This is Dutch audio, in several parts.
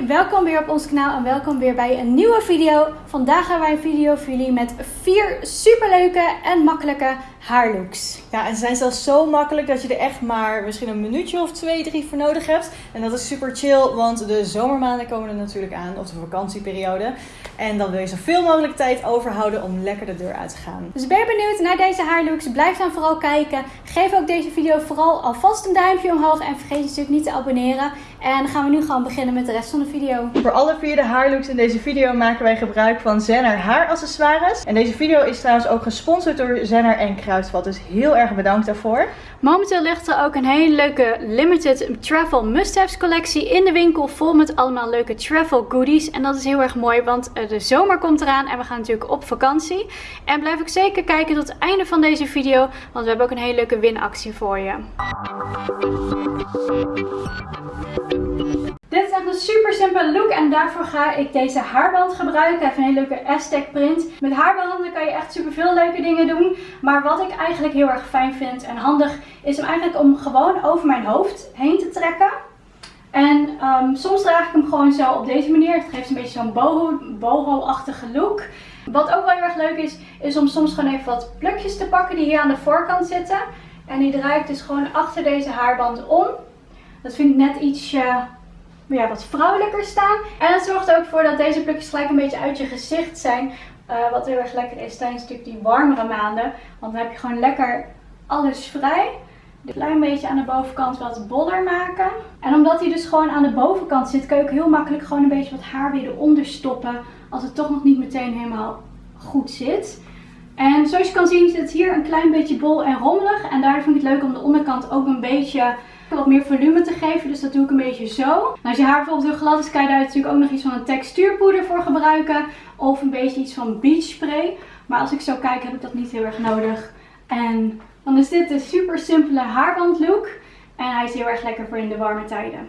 welkom weer op ons kanaal en welkom weer bij een nieuwe video. Vandaag gaan wij een video voor jullie met vier superleuke en makkelijke haarlooks. Ja, en ze zijn zelfs zo makkelijk dat je er echt maar misschien een minuutje of twee, drie voor nodig hebt. En dat is super chill, want de zomermaanden komen er natuurlijk aan, of de vakantieperiode. En dan wil je zoveel mogelijk tijd overhouden om lekker de deur uit te gaan. Dus ben je benieuwd naar deze haarlooks? Blijf dan vooral kijken. Geef ook deze video vooral alvast een duimpje omhoog en vergeet je natuurlijk niet te abonneren. En dan gaan we nu gewoon beginnen met de rest van de video. Voor alle vier de haarlooks in deze video maken wij gebruik van Zenner haaraccessoires. En deze video is trouwens ook gesponsord door Zenner en Kruidvat, dus heel erg bedankt daarvoor. Momenteel ligt er ook een hele leuke limited travel must-haves collectie in de winkel. Vol met allemaal leuke travel goodies. En dat is heel erg mooi, want eh, de zomer komt eraan en we gaan natuurlijk op vakantie. En blijf ook zeker kijken tot het einde van deze video, want we hebben ook een hele leuke winactie voor je. Dit is echt een super simpele look en daarvoor ga ik deze haarband gebruiken. Even een hele leuke Aztec print. Met haarbanden kan je echt super veel leuke dingen doen. Maar wat ik eigenlijk heel erg fijn vind en handig is hem eigenlijk om gewoon over mijn hoofd heen te trekken. En um, soms draag ik hem gewoon zo op deze manier. Het geeft een beetje zo'n boho-achtige look. Wat ook wel heel erg leuk is, is om soms gewoon even wat plukjes te pakken die hier aan de voorkant zitten. En die draai ik dus gewoon achter deze haarband om. Dat vind ik net ietsje ja, wat vrouwelijker staan. En het zorgt er ook voor dat deze plukjes gelijk een beetje uit je gezicht zijn. Uh, wat heel erg lekker is tijdens natuurlijk die warmere maanden. Want dan heb je gewoon lekker alles vrij. Een klein beetje aan de bovenkant wat boller maken. En omdat hij dus gewoon aan de bovenkant zit, kan je ook heel makkelijk gewoon een beetje wat haar weer eronder stoppen. Als het toch nog niet meteen helemaal goed zit. En zoals je kan zien zit hier een klein beetje bol en rommelig. En daardoor vind ik het leuk om de onderkant ook een beetje wat meer volume te geven. Dus dat doe ik een beetje zo. als je haar bijvoorbeeld heel glad is, kan je daar natuurlijk ook nog iets van een textuurpoeder voor gebruiken. Of een beetje iets van beach spray. Maar als ik zo kijk heb ik dat niet heel erg nodig. En dan is dit de super simpele haarband look. En hij is heel erg lekker voor in de warme tijden.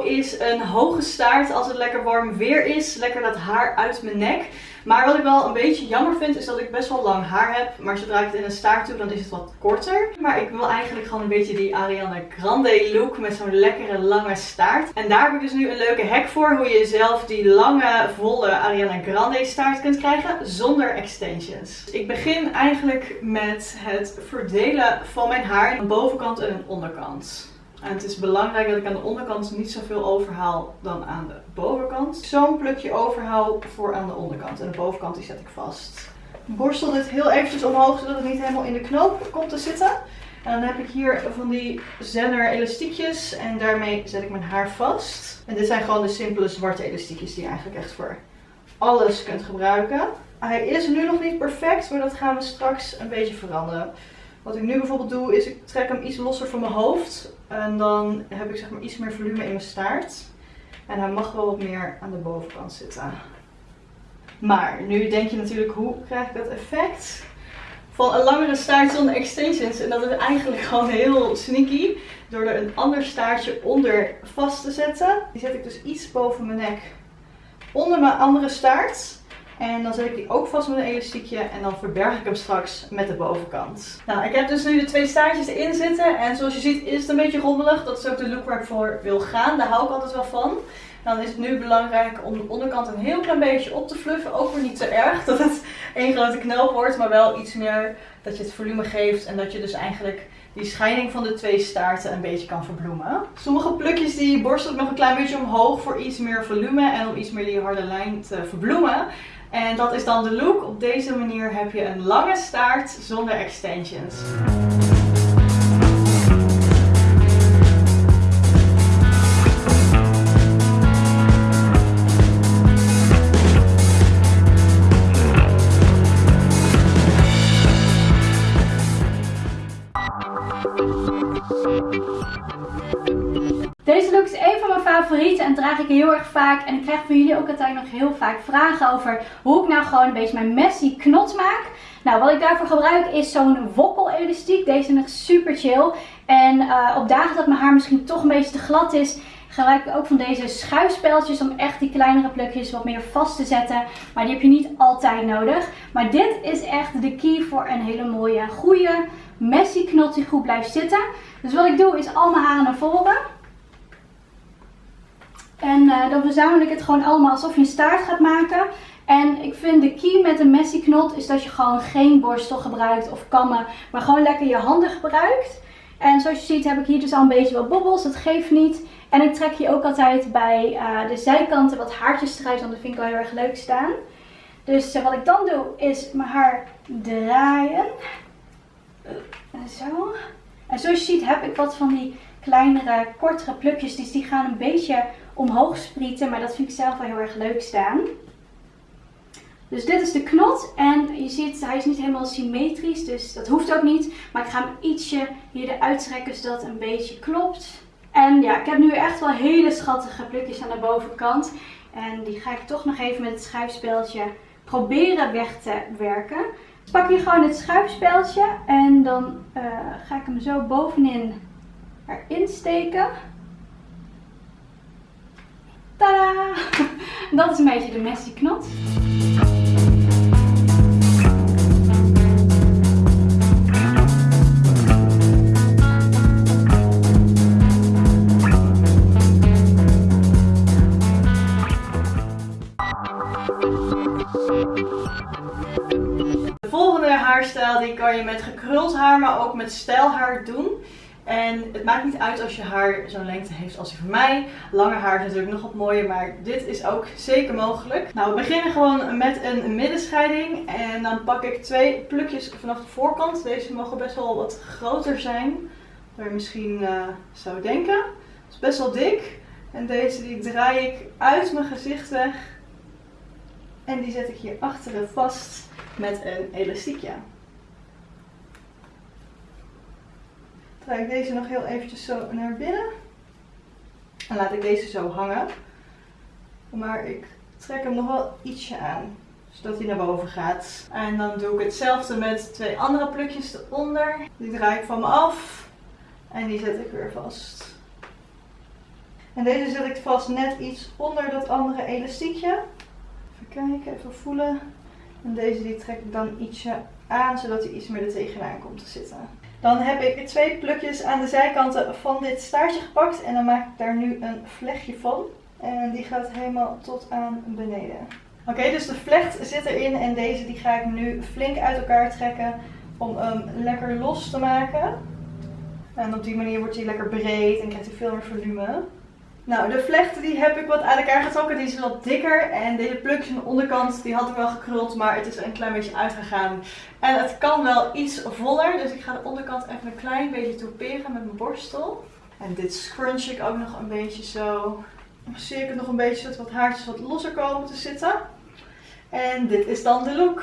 Is een hoge staart als het lekker warm weer is. Lekker dat haar uit mijn nek. Maar wat ik wel een beetje jammer vind is dat ik best wel lang haar heb. Maar zodra ik het in een staart doe dan is het wat korter. Maar ik wil eigenlijk gewoon een beetje die Ariana Grande look met zo'n lekkere lange staart. En daar heb ik dus nu een leuke hack voor. Hoe je zelf die lange volle Ariana Grande staart kunt krijgen zonder extensions. Ik begin eigenlijk met het verdelen van mijn haar. Een bovenkant en een onderkant. En het is belangrijk dat ik aan de onderkant niet zoveel overhaal dan aan de bovenkant. Zo'n plukje overhaal voor aan de onderkant. En de bovenkant die zet ik vast. Borstel dit heel eventjes omhoog zodat het niet helemaal in de knoop komt te zitten. En dan heb ik hier van die Zenner elastiekjes en daarmee zet ik mijn haar vast. En dit zijn gewoon de simpele zwarte elastiekjes die je eigenlijk echt voor alles kunt gebruiken. Hij is nu nog niet perfect, maar dat gaan we straks een beetje veranderen. Wat ik nu bijvoorbeeld doe is ik trek hem iets losser van mijn hoofd. En dan heb ik zeg maar iets meer volume in mijn staart. En hij mag wel wat meer aan de bovenkant zitten. Maar nu denk je natuurlijk hoe krijg ik dat effect van een langere staart zonder extensions. En dat is eigenlijk gewoon heel sneaky. Door er een ander staartje onder vast te zetten. Die zet ik dus iets boven mijn nek onder mijn andere staart. En dan zet ik die ook vast met een elastiekje en dan verberg ik hem straks met de bovenkant. Nou, ik heb dus nu de twee staartjes erin zitten. En zoals je ziet is het een beetje rommelig. Dat is ook de look waar ik voor wil gaan. Daar hou ik altijd wel van. Dan is het nu belangrijk om de onderkant een heel klein beetje op te fluffen. Ook weer niet te erg dat het één grote knoop wordt. Maar wel iets meer dat je het volume geeft. En dat je dus eigenlijk die scheiding van de twee staarten een beetje kan verbloemen. Sommige plukjes die borstel ik nog een klein beetje omhoog voor iets meer volume. En om iets meer die harde lijn te verbloemen. En dat is dan de look. Op deze manier heb je een lange staart zonder extensions. En draag ik heel erg vaak. En ik krijg van jullie ook altijd nog heel vaak vragen over hoe ik nou gewoon een beetje mijn messy knot maak. Nou, wat ik daarvoor gebruik is zo'n wokkel elastiek. Deze is echt super chill. En uh, op dagen dat mijn haar misschien toch een beetje te glad is, gebruik ik ook van deze schuifspeltjes om echt die kleinere plukjes wat meer vast te zetten. Maar die heb je niet altijd nodig. Maar dit is echt de key voor een hele mooie, goede, messy knot die goed blijft zitten. Dus wat ik doe is al mijn haren naar voren. En uh, dan verzamel ik het gewoon allemaal alsof je een staart gaat maken. En ik vind de key met een messy knot is dat je gewoon geen borstel gebruikt of kammen. Maar gewoon lekker je handen gebruikt. En zoals je ziet heb ik hier dus al een beetje wat bobbels. Dat geeft niet. En ik trek hier ook altijd bij uh, de zijkanten wat haartjes eruit. Want dat vind ik wel heel erg leuk staan. Dus uh, wat ik dan doe is mijn haar draaien. Zo. En zoals je ziet heb ik wat van die kleinere, kortere plukjes. Dus die gaan een beetje omhoog sprieten. Maar dat vind ik zelf wel heel erg leuk staan. Dus dit is de knot en je ziet hij is niet helemaal symmetrisch, dus dat hoeft ook niet. Maar ik ga hem ietsje hier eruit trekken zodat het een beetje klopt. En ja, ik heb nu echt wel hele schattige plukjes aan de bovenkant. En die ga ik toch nog even met het schuifspeldje proberen weg te werken. Pak hier gewoon het schuifspeldje en dan uh, ga ik hem zo bovenin erin steken. Dat is een beetje de messy knot. De volgende haarstijl die kan je met gekruld haar, maar ook met stijlhaar doen. En het maakt niet uit als je haar zo'n lengte heeft als die van mij. Lange haar is natuurlijk nog wat mooier, maar dit is ook zeker mogelijk. Nou, we beginnen gewoon met een middenscheiding. En dan pak ik twee plukjes vanaf de voorkant. Deze mogen best wel wat groter zijn dan je misschien uh, zou denken. Het is best wel dik. En deze die draai ik uit mijn gezicht weg. En die zet ik hier achteren vast met een elastiekje. Draai ik deze nog heel eventjes zo naar binnen. En laat ik deze zo hangen. Maar ik trek hem nog wel ietsje aan. Zodat hij naar boven gaat. En dan doe ik hetzelfde met twee andere plukjes eronder. Die draai ik van me af. En die zet ik weer vast. En deze zet ik vast net iets onder dat andere elastiekje. Even kijken, even voelen. En deze die trek ik dan ietsje aan, zodat hij iets meer er tegenaan komt te zitten. Dan heb ik twee plukjes aan de zijkanten van dit staartje gepakt. En dan maak ik daar nu een vlechtje van. En die gaat helemaal tot aan beneden. Oké, dus de vlecht zit erin en deze die ga ik nu flink uit elkaar trekken om hem lekker los te maken. En op die manier wordt hij lekker breed en krijgt hij veel meer volume. Nou, de vlechten die heb ik wat uit elkaar getrokken. Die is wat dikker. En deze plukjes aan de onderkant, die had ik wel gekruld. Maar het is een klein beetje uitgegaan. En het kan wel iets voller. Dus ik ga de onderkant even een klein beetje toeperen met mijn borstel. En dit scrunch ik ook nog een beetje zo. Dan zie ik het nog een beetje zodat wat haartjes wat losser komen te zitten. En dit is dan de look.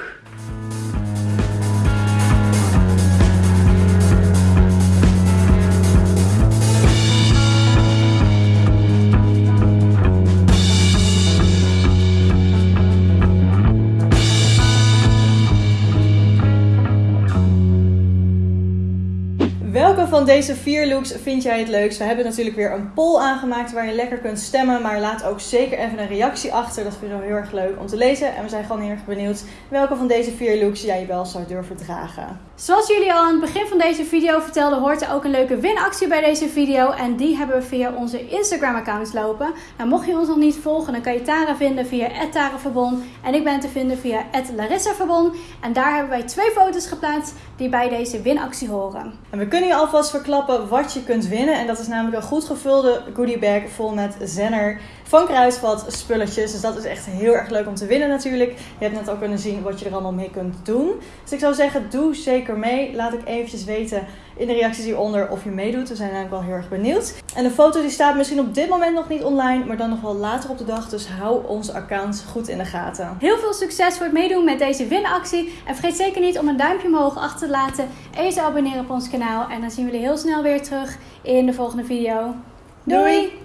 Van deze vier looks vind jij het leukst? We hebben natuurlijk weer een poll aangemaakt waar je lekker kunt stemmen. Maar laat ook zeker even een reactie achter. Dat vinden we heel erg leuk om te lezen. En we zijn gewoon heel erg benieuwd welke van deze vier looks jij wel zou durven dragen. Zoals jullie al aan het begin van deze video vertelden, hoort er ook een leuke winactie bij deze video. En die hebben we via onze Instagram accounts lopen. Nou, mocht je ons nog niet volgen, dan kan je Tara vinden via @taraverbon en ik ben te vinden via @larissaverbon. En daar hebben wij twee foto's geplaatst die bij deze winactie horen. En we kunnen je alvast verklappen wat je kunt winnen. En dat is namelijk een goed gevulde goodie bag vol met Zenner van Kruisvat spulletjes. Dus dat is echt heel erg leuk om te winnen natuurlijk. Je hebt net al kunnen zien wat je er allemaal mee kunt doen. Dus ik zou zeggen, doe zeker mee. Laat ik eventjes weten in de reacties hieronder of je meedoet. We zijn namelijk wel heel erg benieuwd. En de foto die staat misschien op dit moment nog niet online, maar dan nog wel later op de dag. Dus hou onze accounts goed in de gaten. Heel veel succes voor het meedoen met deze winactie. En vergeet zeker niet om een duimpje omhoog achter te laten en je te abonneren op ons kanaal. En dan zien we jullie heel snel weer terug in de volgende video. Doei!